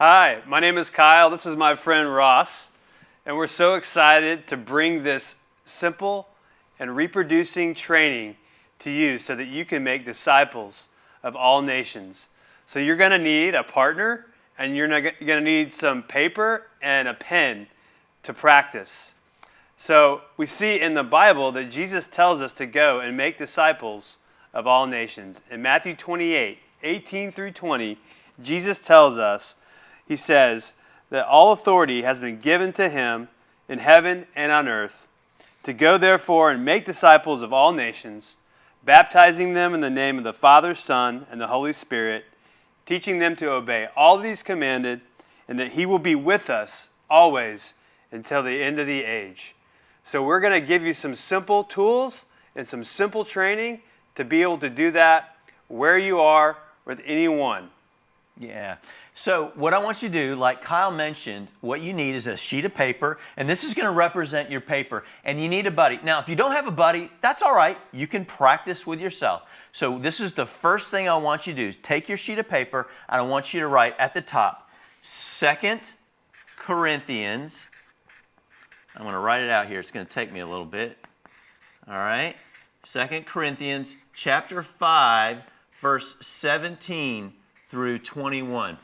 Hi, my name is Kyle. This is my friend Ross. And we're so excited to bring this simple and reproducing training to you so that you can make disciples of all nations. So you're going to need a partner and you're going to need some paper and a pen to practice. So we see in the Bible that Jesus tells us to go and make disciples of all nations. In Matthew 28, 18 through 20, Jesus tells us, he says, that all authority has been given to him in heaven and on earth. To go therefore and make disciples of all nations, baptizing them in the name of the Father, Son, and the Holy Spirit, teaching them to obey all these commanded, and that he will be with us always until the end of the age. So we're going to give you some simple tools and some simple training to be able to do that where you are with anyone. Yeah. So what I want you to do, like Kyle mentioned, what you need is a sheet of paper, and this is going to represent your paper, and you need a buddy. Now, if you don't have a buddy, that's all right. You can practice with yourself. So this is the first thing I want you to do is take your sheet of paper, and I want you to write at the top, Second Corinthians. I'm going to write it out here. It's going to take me a little bit. All right. Second Corinthians chapter 5, verse 17 through 21.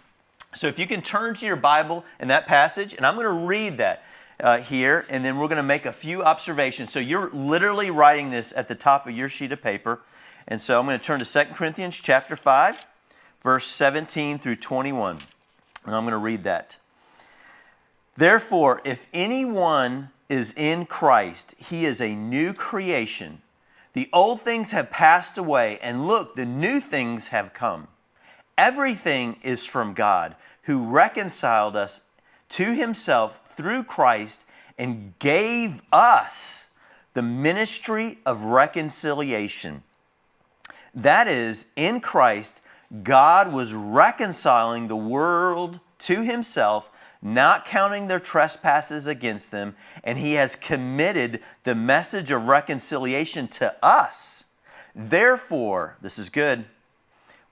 So if you can turn to your Bible in that passage, and I'm going to read that uh, here, and then we're going to make a few observations. So you're literally writing this at the top of your sheet of paper. And so I'm going to turn to 2 Corinthians chapter 5, verse 17 through 21. And I'm going to read that. Therefore, if anyone is in Christ, he is a new creation. The old things have passed away, and look, the new things have come. Everything is from God, who reconciled us to himself through Christ and gave us the ministry of reconciliation. That is, in Christ, God was reconciling the world to himself, not counting their trespasses against them, and he has committed the message of reconciliation to us. Therefore, this is good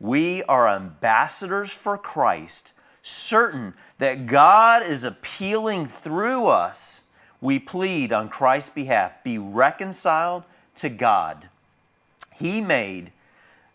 we are ambassadors for Christ, certain that God is appealing through us. We plead on Christ's behalf be reconciled to God. He made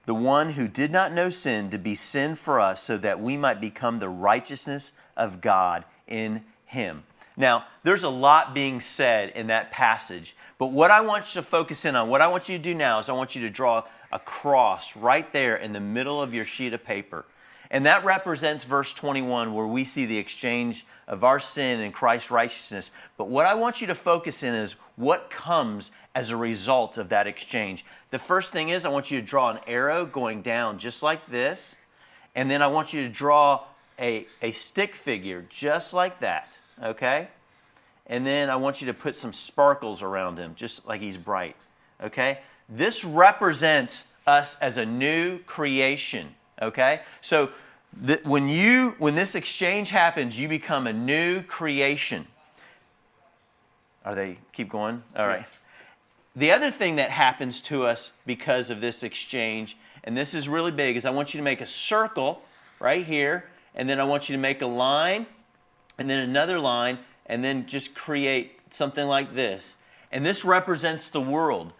the one who did not know sin to be sin for us so that we might become the righteousness of God in him. Now, there's a lot being said in that passage, but what I want you to focus in on, what I want you to do now is I want you to draw a cross right there in the middle of your sheet of paper. And that represents verse 21 where we see the exchange of our sin and Christ's righteousness. But what I want you to focus in is what comes as a result of that exchange. The first thing is I want you to draw an arrow going down just like this. And then I want you to draw a, a stick figure just like that, okay? And then I want you to put some sparkles around him just like he's bright, okay? This represents us as a new creation, okay? So when you when this exchange happens, you become a new creation. Are they keep going? All right. The other thing that happens to us because of this exchange, and this is really big, is I want you to make a circle right here, and then I want you to make a line, and then another line, and then just create something like this. And this represents the world.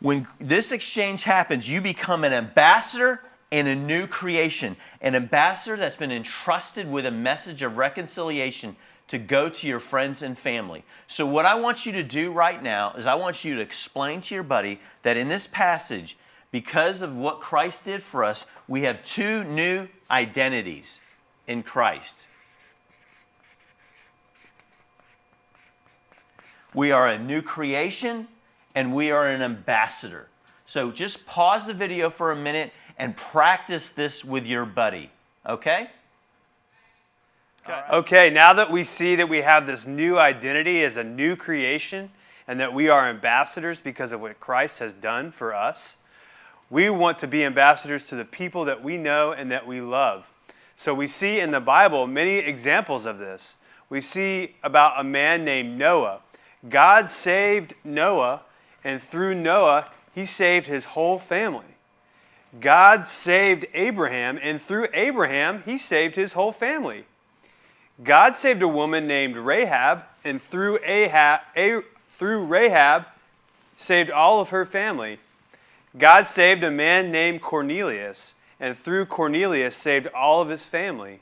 When this exchange happens, you become an ambassador and a new creation, an ambassador that's been entrusted with a message of reconciliation to go to your friends and family. So, what I want you to do right now is I want you to explain to your buddy that in this passage, because of what Christ did for us, we have two new identities in Christ. We are a new creation and we are an ambassador. So just pause the video for a minute and practice this with your buddy, okay? Okay. okay, now that we see that we have this new identity as a new creation and that we are ambassadors because of what Christ has done for us, we want to be ambassadors to the people that we know and that we love. So we see in the Bible many examples of this. We see about a man named Noah. God saved Noah and through Noah, he saved his whole family. God saved Abraham, and through Abraham, he saved his whole family. God saved a woman named Rahab, and through Ahab, a, through Rahab, saved all of her family. God saved a man named Cornelius, and through Cornelius saved all of his family.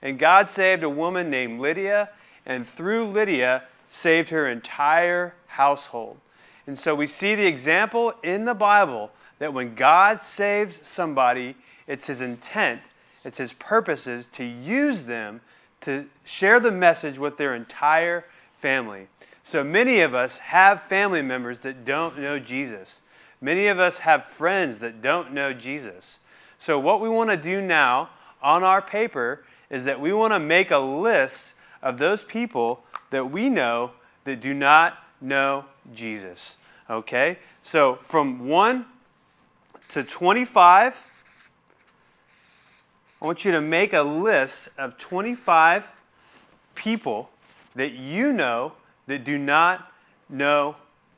And God saved a woman named Lydia, and through Lydia saved her entire household. And so we see the example in the Bible that when God saves somebody, it's his intent, it's his purposes to use them to share the message with their entire family. So many of us have family members that don't know Jesus. Many of us have friends that don't know Jesus. So, what we want to do now on our paper is that we want to make a list of those people that we know that do not know Jesus. Okay? So, from 1 to 25, I want you to make a list of 25 people that you know that do not know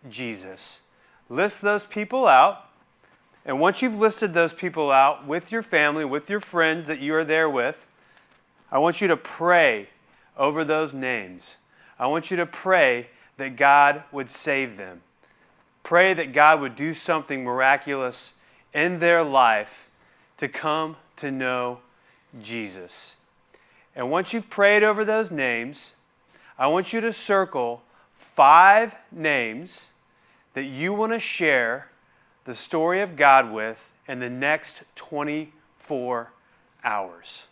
Jesus. List those people out. And once you've listed those people out with your family, with your friends that you are there with, I want you to pray over those names. I want you to pray that God would save them. Pray that God would do something miraculous in their life to come to know Jesus. And once you've prayed over those names, I want you to circle five names that you want to share the story of God with in the next 24 hours.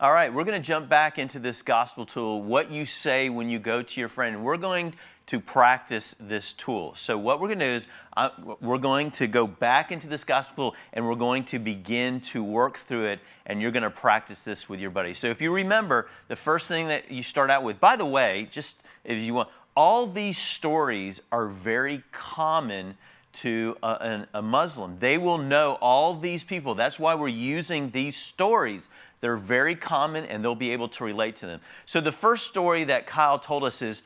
All right, we're going to jump back into this gospel tool, what you say when you go to your friend. We're going to practice this tool. So, what we're going to do is uh, we're going to go back into this gospel and we're going to begin to work through it, and you're going to practice this with your buddy. So, if you remember, the first thing that you start out with, by the way, just if you want, all these stories are very common to a, a, Muslim. They will know all these people. That's why we're using these stories. They're very common and they'll be able to relate to them. So, the first story that Kyle told us is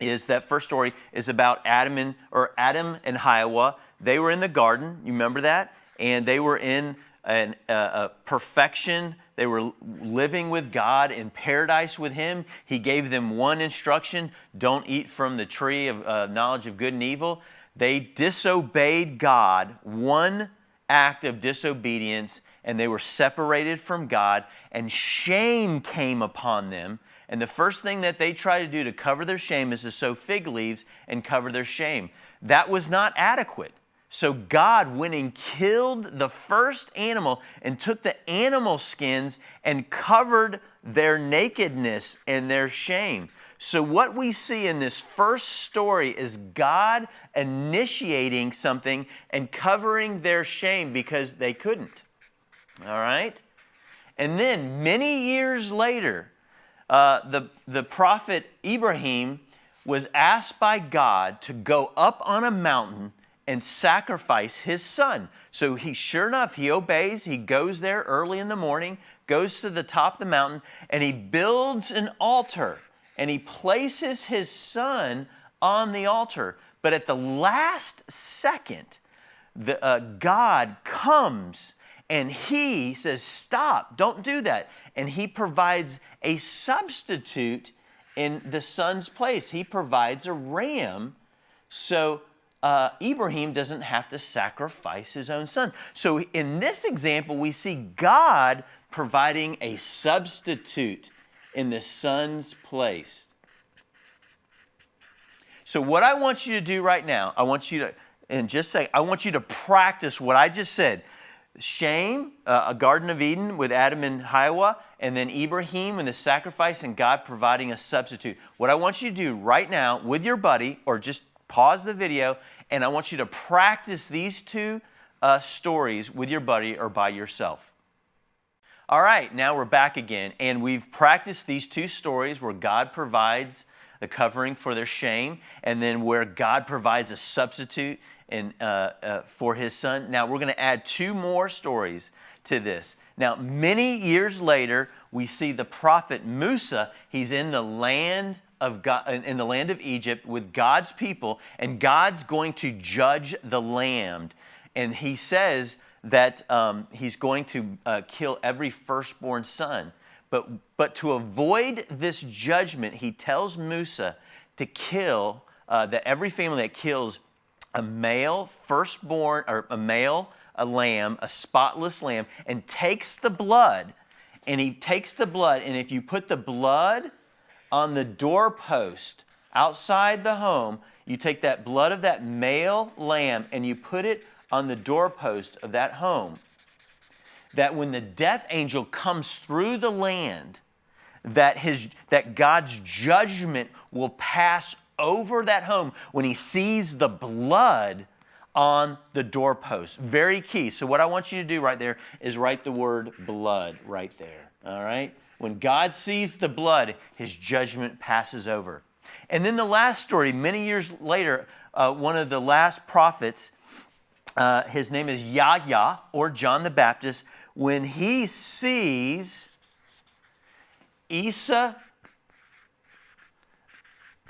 is that first story is about Adam and or Adam and Hawa. They were in the garden. You remember that? And they were in an, a perfection. They were living with God in paradise with Him. He gave them one instruction: don't eat from the tree of uh, knowledge of good and evil. They disobeyed God. One act of disobedience, and they were separated from God, and shame came upon them and the first thing that they try to do to cover their shame is to sow fig leaves and cover their shame. That was not adequate. So God went and killed the first animal and took the animal skins and covered their nakedness and their shame. So, what we see in this first story is God initiating something and covering their shame because they couldn't. All right? And then, many years later, uh, the, the prophet Ibrahim was asked by God to go up on a mountain and sacrifice his son. So he sure enough, he obeys. He goes there early in the morning, goes to the top of the mountain, and he builds an altar and he places his son on the altar. But at the last second, the, uh, God comes and he says, Stop, don't do that. And he provides a substitute in the son's place. He provides a ram so uh, Ibrahim doesn't have to sacrifice his own son. So in this example, we see God providing a substitute in the son's place. So, what I want you to do right now, I want you to, and just say, I want you to practice what I just said shame, uh, a Garden of Eden with Adam and Hawa, and then Ibrahim and the sacrifice and God providing a substitute. What I want you to do right now with your buddy, or just pause the video, and I want you to practice these two uh, stories with your buddy or by yourself. All right, now we're back again, and we've practiced these two stories where God provides the covering for their shame, and then where God provides a substitute and, uh, uh, for his son. Now, we're going to add two more stories to this. Now, many years later, we see the prophet Musa. He's in the land of God, in the land of Egypt with God's people, and God's going to judge the land. And he says that um, he's going to uh, kill every firstborn son. But, but to avoid this judgment, he tells Musa to kill, uh, that every family that kills a male firstborn, or a male, a lamb, a spotless lamb, and takes the blood, and he takes the blood, and if you put the blood on the doorpost outside the home, you take that blood of that male lamb and you put it on the doorpost of that home. That when the death angel comes through the land, that, his, that God's judgment will pass over that home when he sees the blood on the doorpost. Very key. So, what I want you to do right there is write the word blood right there. All right? When God sees the blood, his judgment passes over. And then the last story, many years later, uh, one of the last prophets, uh, his name is Yahya or John the Baptist, when he sees Isa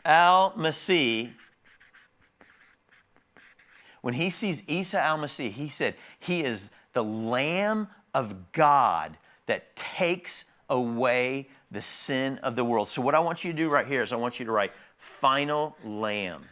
al Masih, when he sees Isa al Masih, he said, He is the Lamb of God that takes away the sin of the world. So, what I want you to do right here is I want you to write final lamb.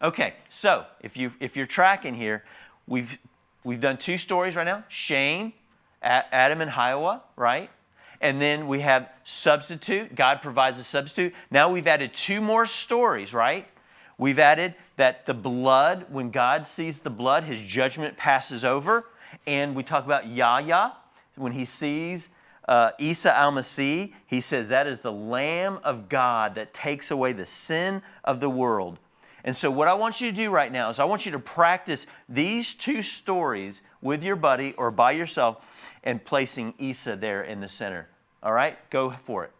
Okay, so if you if you're tracking here, we've we've done two stories right now: Shame, Adam and Hawa, right? And then we have substitute. God provides a substitute. Now we've added two more stories, right? We've added that the blood, when God sees the blood, his judgment passes over. And we talk about Yahya, when he sees uh, Isa al Masih, he says that is the Lamb of God that takes away the sin of the world. And so, what I want you to do right now is I want you to practice these two stories with your buddy or by yourself and placing Isa there in the center. All right? Go for it.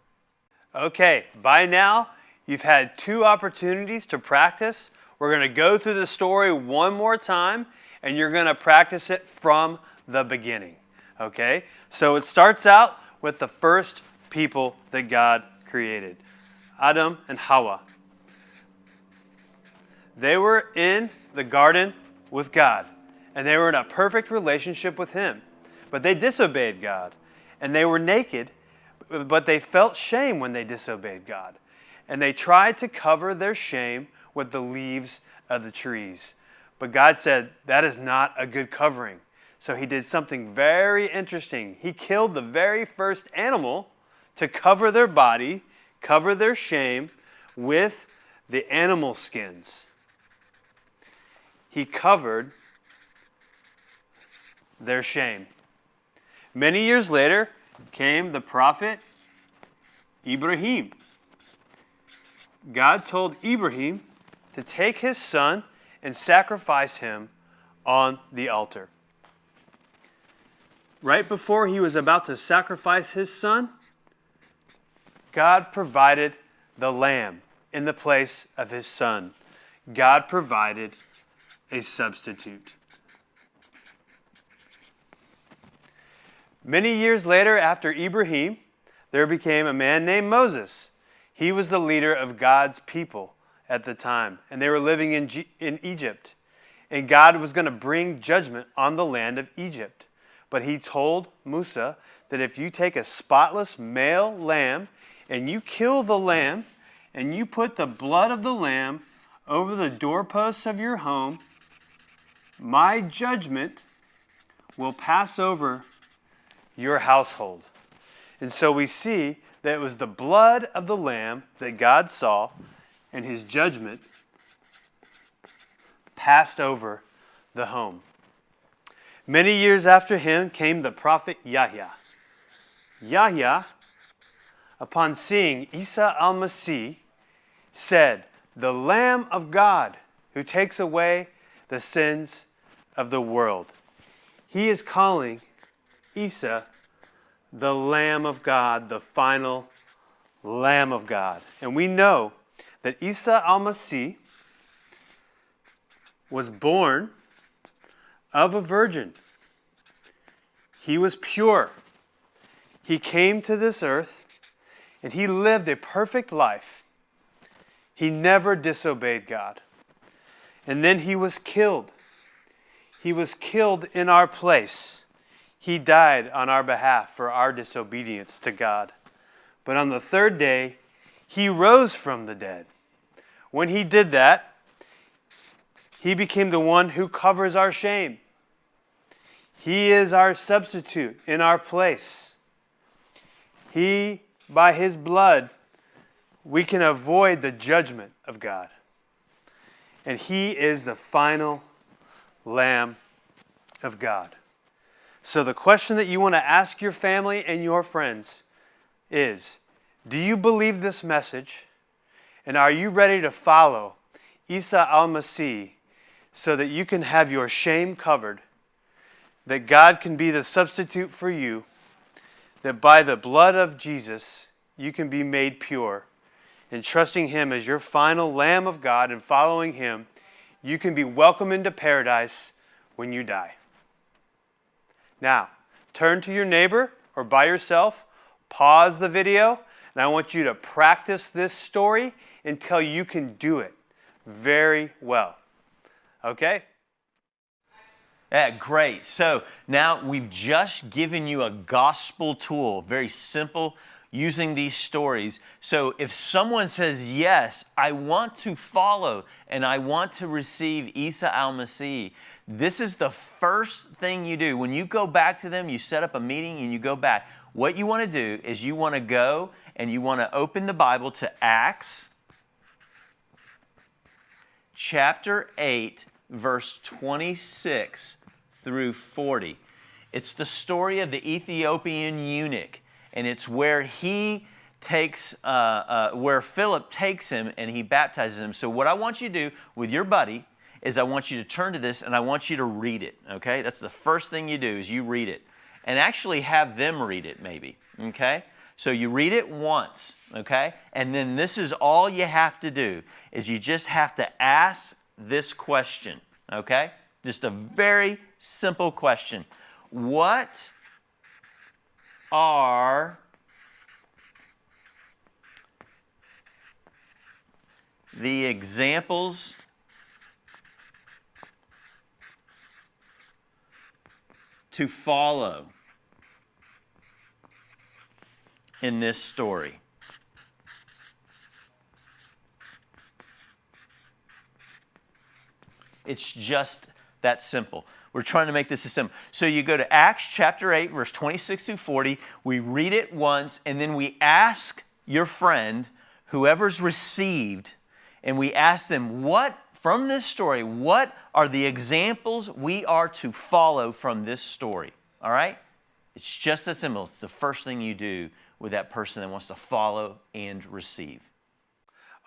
Okay, by now, you've had two opportunities to practice. We're to go through the story one more time, and you're to practice it from the beginning. Okay? So it starts out with the first people that God created Adam and Hawa. They were in the garden with God, and they were in a perfect relationship with Him. But they disobeyed God, and they were naked, but they felt shame when they disobeyed God. And they tried to cover their shame with the leaves of the trees. But God said, That is not a good covering. So he did something very interesting. He killed the very first animal to cover their body, cover their shame with the animal skins. He covered their shame. Many years later came the prophet Ibrahim. God told Ibrahim to take his son and sacrifice him on the altar. Right before he was about to sacrifice his son, God provided the lamb in the place of his son. God provided a substitute. Many years later, after Ibrahim, there became a man named Moses. He was the leader of God's people at the time, and they were living in, G- in Egypt. And God was going to bring judgment on the land of Egypt. But he told Musa that if you take a spotless male lamb and you kill the lamb and you put the blood of the lamb over the doorposts of your home, my judgment will pass over your household. And so we see that it was the blood of the lamb that God saw, and his judgment passed over the home. Many years after him came the prophet Yahya. Yahya, upon seeing Isa al Masih, said, The Lamb of God who takes away the sins of the world. He is calling Isa the Lamb of God, the final Lamb of God. And we know that Isa al Masih was born of a virgin. He was pure. He came to this earth and he lived a perfect life. He never disobeyed God. And then he was killed He was killed in our place. He died on our behalf for our disobedience to God. But on the third day, he rose from the dead. When he did that, he became the one who covers our shame. He is our substitute in our place. He, by his blood, we can avoid the judgment of God. And he is the final Lamb of God. So, the question that you want to ask your family and your friends is Do you believe this message? And are you ready to follow Isa al Masih so that you can have your shame covered? That God can be the substitute for you? That by the blood of Jesus, you can be made pure? And trusting Him as your final Lamb of God and following Him, you can be welcome into paradise when you die. Now, turn to your neighbor or by yourself, pause the video, and I want you to practice this story until you can do it very well. Okay? Yeah, great. So now we've just given you a gospel tool, very simple, using these stories. So if someone says, Yes, I want to follow and I want to receive Isa al Masih, this is the first thing you do. When you go back to them, you set up a meeting and you go back. What you want to do is you want to go and you want to open the Bible to Acts chapter 8, verse 26 through 40. It's the story of the Ethiopian eunuch, and it's where he takes, uh, uh, where Philip takes him and he baptizes him. So, what I want you to do with your buddy is I want you to turn to this and I want you to read it, okay? That's the first thing you do is you read it. And actually have them read it maybe, okay? So you read it once, okay? And then this is all you have to do is you just have to ask this question, okay? Just a very simple question. What are the examples to follow in this story. It's just that simple. We're trying to make this as simple. So you go to Acts chapter 8, verse 26 through 40. We read it once, and then we ask your friend, whoever's received, and we ask them, what from this story, what are the examples we are to follow from this story? All right? It's just that simple. It's the first thing you do with that person that wants to follow and receive.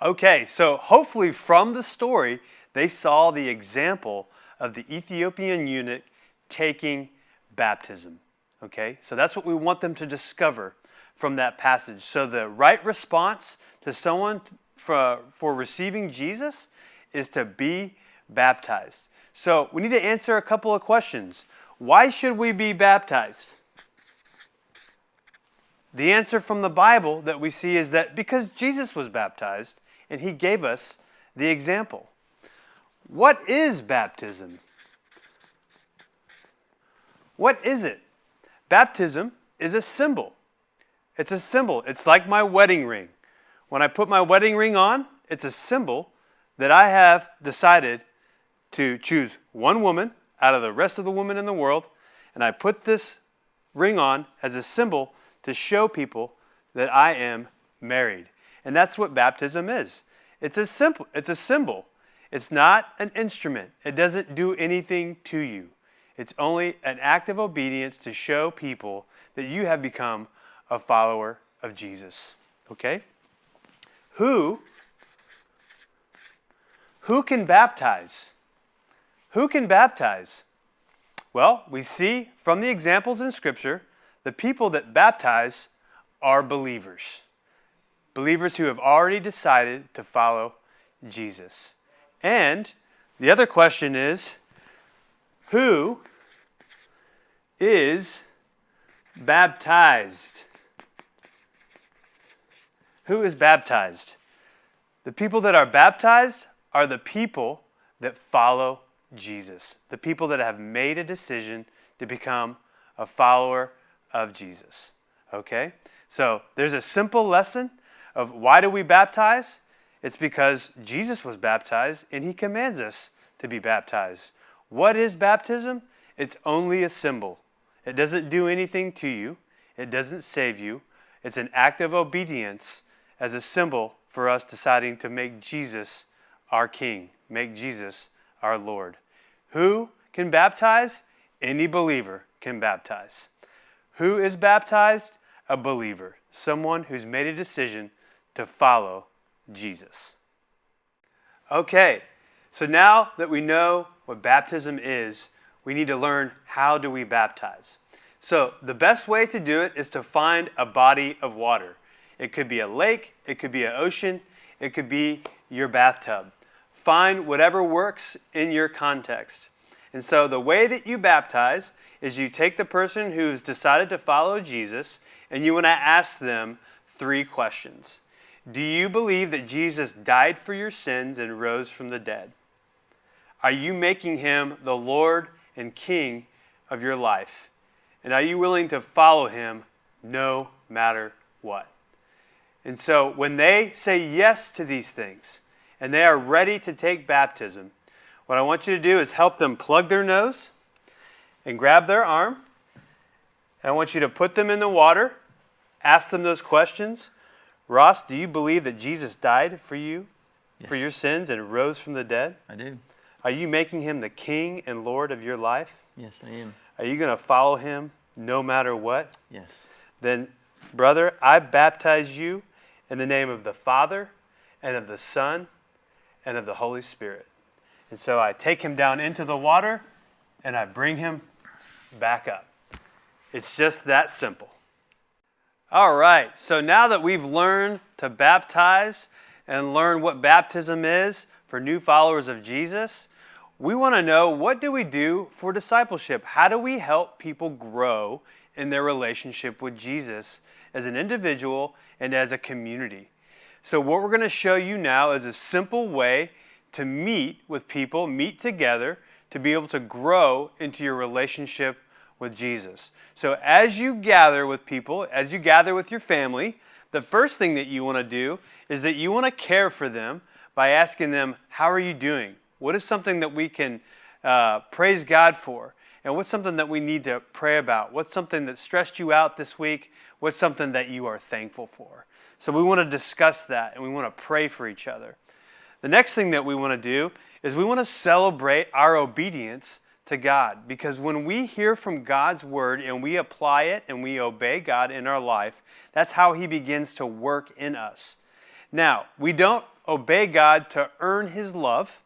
Okay, so hopefully from the story, they saw the example of the Ethiopian eunuch taking baptism. Okay, so that's what we want them to discover from that passage. So the right response to someone for, for receiving Jesus is to be baptized. So we need to answer a couple of questions. Why should we be baptized? The answer from the Bible that we see is that because Jesus was baptized and he gave us the example. What is baptism? What is it? Baptism is a symbol. It's a symbol. It's like my wedding ring. When I put my wedding ring on, it's a symbol that I have decided to choose one woman out of the rest of the women in the world, and I put this ring on as a symbol to show people that I am married. And that's what baptism is. It's a simple it's a symbol. It's not an instrument. It doesn't do anything to you. It's only an act of obedience to show people that you have become a follower of Jesus. Okay? Who who can baptize? Who can baptize? Well, we see from the examples in Scripture, the people that baptize are believers. Believers who have already decided to follow Jesus. And the other question is who is baptized? Who is baptized? The people that are baptized are the people that follow Jesus, the people that have made a decision to become a follower of Jesus. Okay? So there's a simple lesson of why do we baptize? It's because Jesus was baptized and he commands us to be baptized. What is baptism? It's only a symbol. It doesn't do anything to you, it doesn't save you. It's an act of obedience as a symbol for us deciding to make Jesus our King, make Jesus our Lord. Who can baptize? Any believer can baptize. Who is baptized? A believer, someone who's made a decision to follow Jesus. Okay, so now that we know what baptism is, we need to learn how do we baptize. So the best way to do it is to find a body of water. It could be a lake, it could be an ocean, it could be your bathtub. Find whatever works in your context. And so the way that you baptize is you take the person who's decided to follow Jesus and you want to ask them three questions. Do you believe that Jesus died for your sins and rose from the dead? Are you making him the Lord and King of your life? And are you willing to follow him no matter what? And so when they say yes to these things and they are ready to take baptism, what I want you to do is help them plug their nose and grab their arm. And I want you to put them in the water, ask them those questions. Ross, do you believe that Jesus died for you, yes. for your sins, and rose from the dead? I do. Are you making him the king and Lord of your life? Yes, I am. Are you going to follow him no matter what? Yes. Then, brother, I baptize you in the name of the Father and of the Son and of the Holy Spirit. And so I take him down into the water and I bring him back up. It's just that simple. All right, so now that we've learned to baptize and learn what baptism is for new followers of Jesus, we want to know what do we do for discipleship? How do we help people grow in their relationship with Jesus as an individual and as a community? So, what we're going to show you now is a simple way to meet with people, meet together, to be able to grow into your relationship with Jesus. So, as you gather with people, as you gather with your family, the first thing that you want to do is that you want to care for them by asking them, How are you doing? What is something that we can uh, praise God for? And what's something that we need to pray about? What's something that stressed you out this week? What's something that you are thankful for? So we want to discuss that and we want to pray for each other. The next thing that we want to do is we want to celebrate our obedience to God because when we hear from God's word and we apply it and we obey God in our life, that's how He begins to work in us. Now, we don't obey God to earn His love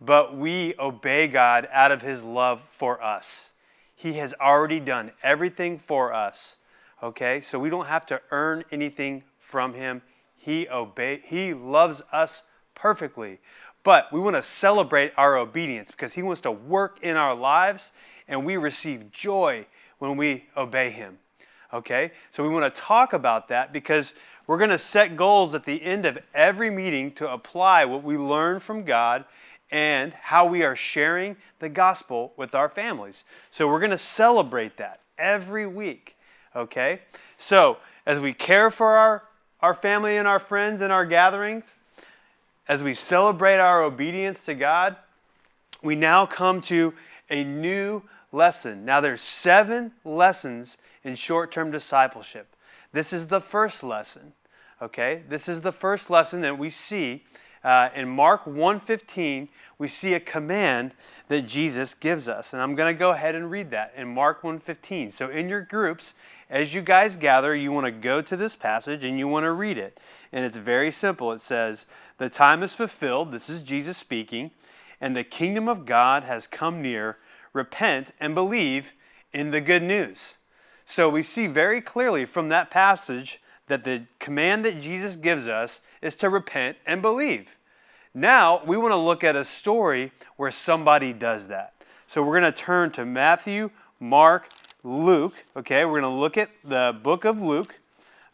but we obey God out of His love for us. He has already done everything for us. Okay? So we don't have to earn anything from Him. He obey He loves us perfectly. But we want to celebrate our obedience because He wants to work in our lives and we receive joy when we obey Him. Okay? So we want to talk about that because we're going to set goals at the end of every meeting to apply what we learn from God and how we are sharing the gospel with our families. So we're going to celebrate that every week. Okay? So as we care for our, our family and our friends and our gatherings, as we celebrate our obedience to God, we now come to a new lesson. Now there's seven lessons in short-term discipleship. This is the first lesson. Okay? This is the first lesson that we see uh, in Mark 1:15, we see a command that Jesus gives us. And I'm going to go ahead and read that in Mark 1:15. So in your groups, as you guys gather, you want to go to this passage and you want to read it. And it's very simple. It says, "The time is fulfilled, this is Jesus speaking, and the kingdom of God has come near. Repent and believe in the good news." So we see very clearly from that passage that the command that Jesus gives us is to repent and believe. Now, we want to look at a story where somebody does that. So we're going to turn to Matthew, Mark, Luke. Okay, we're going to look at the book of Luke.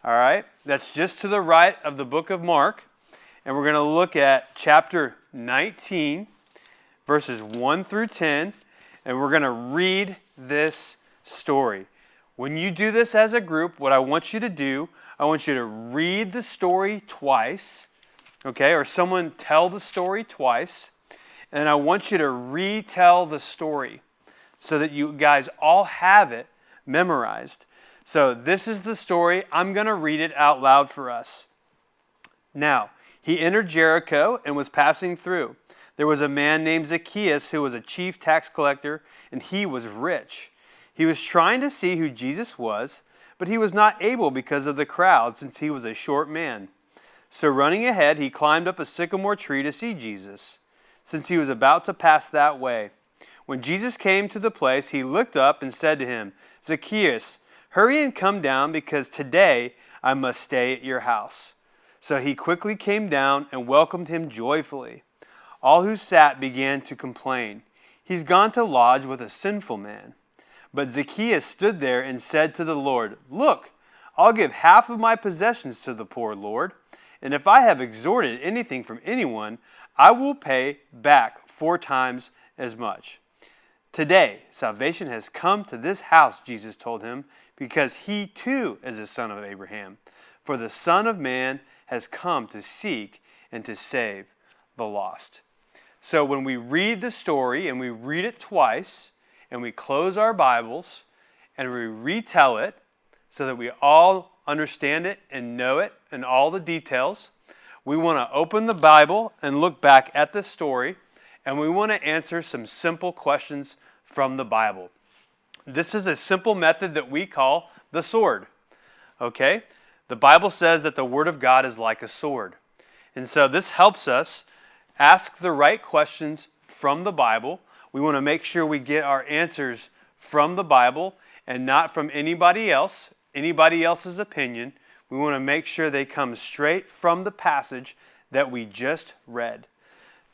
All right, that's just to the right of the book of Mark. And we're going to look at chapter 19, verses 1 through 10, and we're going to read this story. When you do this as a group, what I want you to do, I want you to read the story twice, okay, or someone tell the story twice, and I want you to retell the story so that you guys all have it memorized. So, this is the story. I'm going to read it out loud for us. Now, he entered Jericho and was passing through. There was a man named Zacchaeus who was a chief tax collector, and he was rich. He was trying to see who Jesus was, but he was not able because of the crowd, since he was a short man. So, running ahead, he climbed up a sycamore tree to see Jesus, since he was about to pass that way. When Jesus came to the place, he looked up and said to him, Zacchaeus, hurry and come down, because today I must stay at your house. So he quickly came down and welcomed him joyfully. All who sat began to complain, He's gone to lodge with a sinful man. But Zacchaeus stood there and said to the Lord, Look, I'll give half of my possessions to the poor, Lord, and if I have extorted anything from anyone, I will pay back four times as much. Today, salvation has come to this house, Jesus told him, because he too is a son of Abraham. For the Son of Man has come to seek and to save the lost. So when we read the story and we read it twice and we close our Bibles and we retell it so that we all understand it and know it and all the details, we want to open the Bible and look back at the story and we want to answer some simple questions from the Bible. This is a simple method that we call the sword. Okay? The Bible says that the Word of God is like a sword. And so this helps us ask the right questions from the Bible. We want to make sure we get our answers from the Bible and not from anybody else, anybody else's opinion. We want to make sure they come straight from the passage that we just read.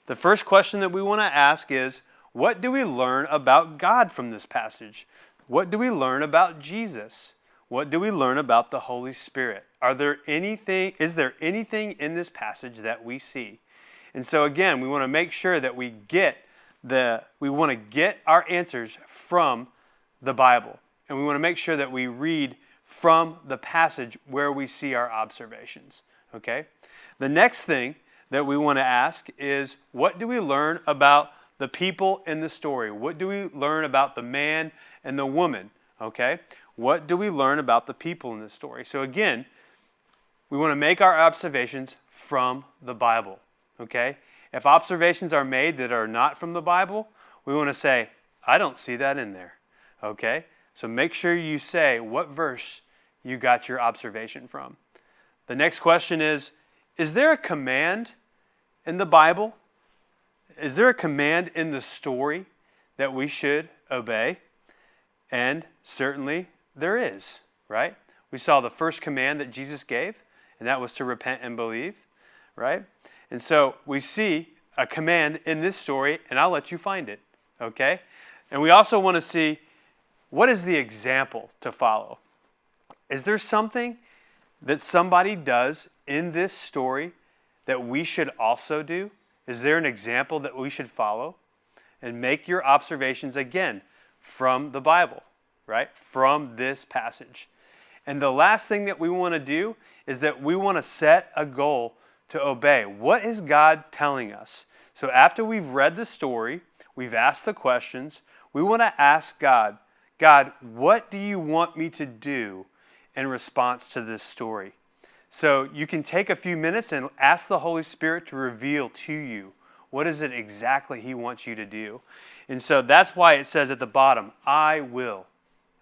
The first question that we want to ask is what do we learn about God from this passage? What do we learn about Jesus? What do we learn about the Holy Spirit? Are there anything is there anything in this passage that we see? And so again, we want to make sure that we get the we want to get our answers from the Bible. And we want to make sure that we read from the passage where we see our observations, okay? The next thing that we want to ask is what do we learn about the people in the story? What do we learn about the man and the woman, okay? What do we learn about the people in this story? So, again, we want to make our observations from the Bible. Okay? If observations are made that are not from the Bible, we want to say, I don't see that in there. Okay? So make sure you say what verse you got your observation from. The next question is Is there a command in the Bible? Is there a command in the story that we should obey? And certainly there is, right? We saw the first command that Jesus gave, and that was to repent and believe, right? And so we see a command in this story, and I'll let you find it, okay? And we also want to see what is the example to follow? Is there something that somebody does in this story that we should also do? Is there an example that we should follow? And make your observations again from the Bible right? From this passage. And the last thing that we want to do is that we want to set a goal to obey. What is God telling us? So after we've read the story, we've asked the questions, we want to ask God, God, what do you want me to do in response to this story? So you can take a few minutes and ask the Holy Spirit to reveal to you what is it exactly He wants you to do. And so that's why it says at the bottom, I will.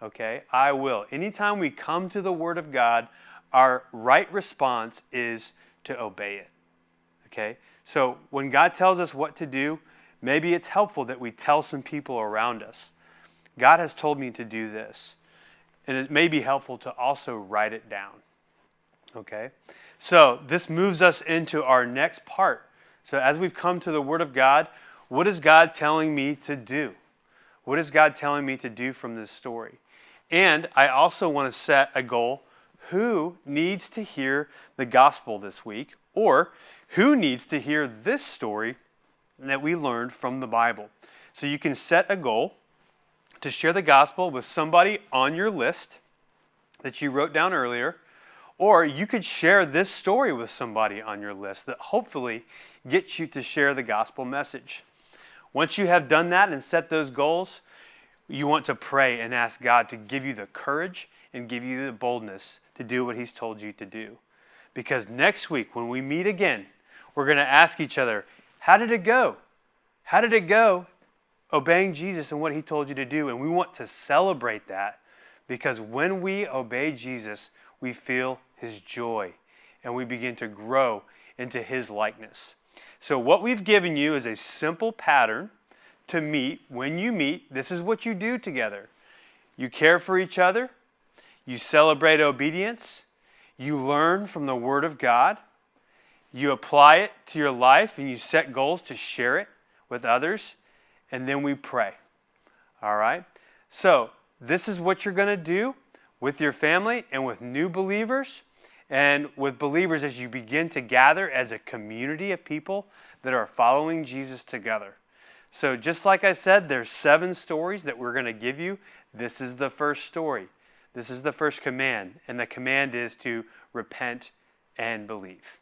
Okay? I will. Anytime we come to the Word of God, our right response is to obey it. Okay? So when God tells us what to do, maybe it's helpful that we tell some people around us. God has told me to do this. And it may be helpful to also write it down. Okay? So this moves us into our next part. So as we've come to the Word of God, what is God telling me to do? What is God telling me to do from this story? And I also want to set a goal who needs to hear the gospel this week, or who needs to hear this story that we learned from the Bible. So you can set a goal to share the gospel with somebody on your list that you wrote down earlier, or you could share this story with somebody on your list that hopefully gets you to share the gospel message. Once you have done that and set those goals, you want to pray and ask God to give you the courage and give you the boldness to do what He's told you to do. Because next week, when we meet again, we're going to ask each other, How did it go? How did it go obeying Jesus and what He told you to do? And we want to celebrate that because when we obey Jesus, we feel His joy and we begin to grow into His likeness. So, what we've given you is a simple pattern to meet. When you meet, this is what you do together you care for each other, you celebrate obedience, you learn from the Word of God, you apply it to your life, and you set goals to share it with others, and then we pray. All right? So, this is what you're going to do with your family and with new believers and with believers as you begin to gather as a community of people that are following Jesus together. So, just like I said, there's seven stories that we're going to give you. This is the first story. This is the first command, and the command is to repent and believe.